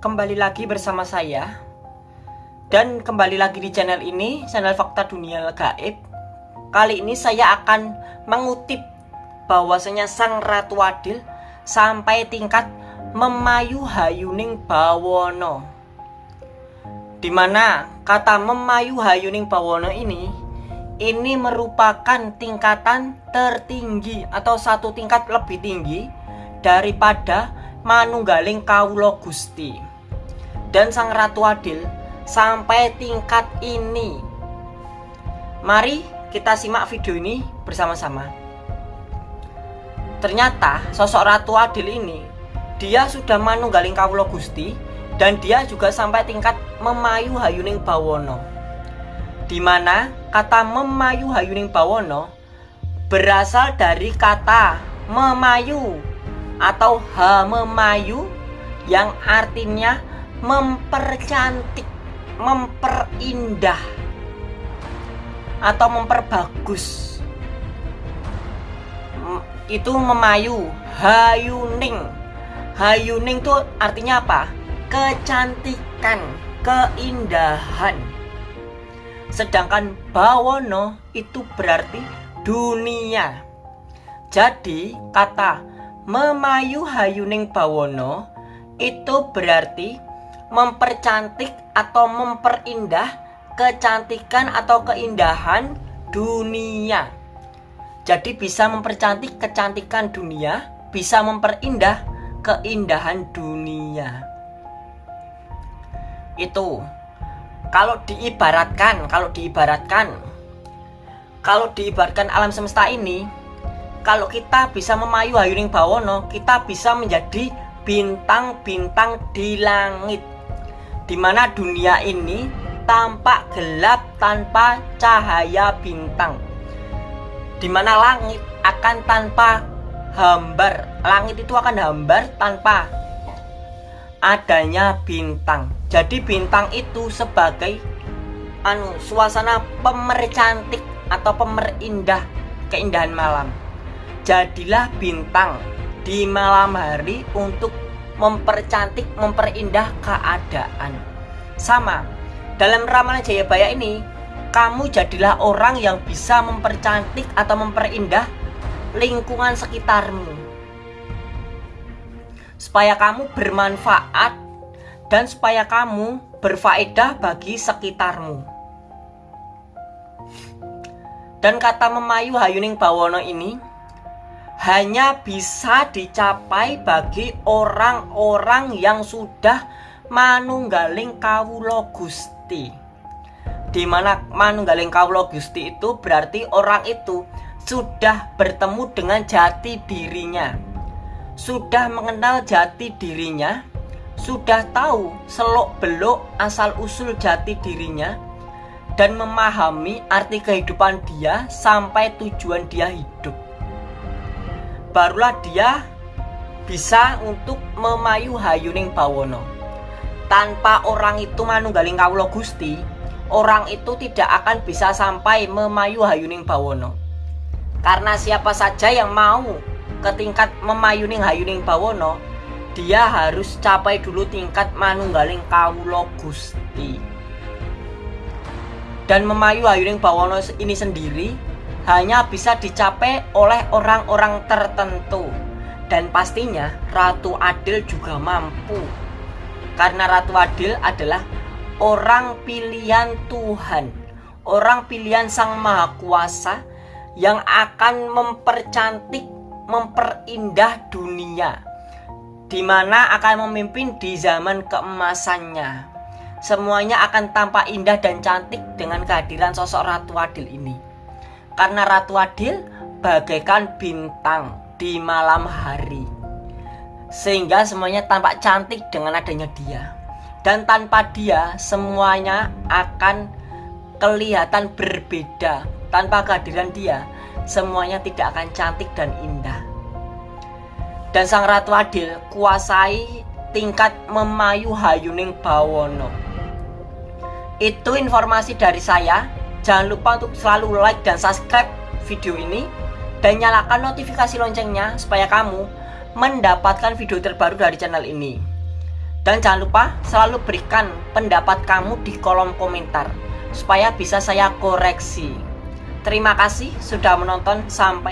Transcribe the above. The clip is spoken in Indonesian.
kembali lagi bersama saya. Dan kembali lagi di channel ini, channel Fakta Dunia Gaib. Kali ini saya akan mengutip bahwasanya Sang Ratu Adil Sampai tingkat memayu hayuning bawono. Di mana kata memayu hayuning bawono ini Ini merupakan tingkatan tertinggi atau satu tingkat lebih tinggi Daripada manunggaling kawula Gusti dan Sang Ratu Adil sampai tingkat ini. Mari kita simak video ini bersama-sama. Ternyata sosok Ratu Adil ini dia sudah manunggaling kawula Gusti dan dia juga sampai tingkat memayu hayuning bawono. Di mana kata memayu hayuning bawono berasal dari kata memayu atau hamemayu yang artinya mempercantik, memperindah atau memperbagus. Itu memayu, hayuning. Hayuning itu artinya apa? Kecantikan, keindahan. Sedangkan bawono itu berarti dunia. Jadi kata memayu hayuning bawono itu berarti mempercantik atau memperindah kecantikan atau keindahan dunia. Jadi bisa mempercantik kecantikan dunia, bisa memperindah keindahan dunia. Itu kalau diibaratkan, kalau diibaratkan kalau diibaratkan alam semesta ini kalau kita bisa memayu hayuning bawono kita bisa menjadi bintang-bintang di langit di mana dunia ini tampak gelap tanpa cahaya bintang. Di mana langit akan tanpa hambar. Langit itu akan hambar tanpa adanya bintang. Jadi bintang itu sebagai anu suasana pemercantik atau pemerindah keindahan malam. Jadilah bintang di malam hari untuk mempercantik, memperindah keadaan. Sama, dalam ramalan Jayabaya ini, kamu jadilah orang yang bisa mempercantik atau memperindah lingkungan sekitarmu. Supaya kamu bermanfaat dan supaya kamu berfaedah bagi sekitarmu. Dan kata memayu hayuning bawono ini hanya bisa dicapai bagi orang-orang yang sudah manunggaling kawulo Gusti. Di mana manunggaling kawulo Gusti itu berarti orang itu sudah bertemu dengan jati dirinya. Sudah mengenal jati dirinya, sudah tahu selok-belok asal-usul jati dirinya dan memahami arti kehidupan dia sampai tujuan dia hidup barulah dia bisa untuk memayu hayuning bawono. Tanpa orang itu manunggaling kawulo gusti orang itu tidak akan bisa sampai memayu hayuning bawono. Karena siapa saja yang mau ke tingkat memayuning hayuning bawono dia harus capai dulu tingkat manunggaling kawulo gusti. Dan memayu hayuning bawono ini sendiri hanya bisa dicapai oleh orang-orang tertentu. Dan pastinya Ratu Adil juga mampu. Karena Ratu Adil adalah orang pilihan Tuhan. Orang pilihan Sang Maha Kuasa yang akan mempercantik memperindah dunia. Di mana akan memimpin di zaman keemasannya. Semuanya akan tampak indah dan cantik dengan kehadiran sosok Ratu Adil ini karena Ratu Adil bagaikan bintang di malam hari. Sehingga semuanya tampak cantik dengan adanya dia. Dan tanpa dia semuanya akan kelihatan berbeda. Tanpa kehadiran dia semuanya tidak akan cantik dan indah. Dan Sang Ratu Adil kuasai tingkat memayu hayuning bawono. Itu informasi dari saya Jangan lupa untuk selalu like dan subscribe video ini dan nyalakan notifikasi loncengnya supaya kamu mendapatkan video terbaru dari channel ini. Dan jangan lupa selalu berikan pendapat kamu di kolom komentar supaya bisa saya koreksi. Terima kasih sudah menonton sampai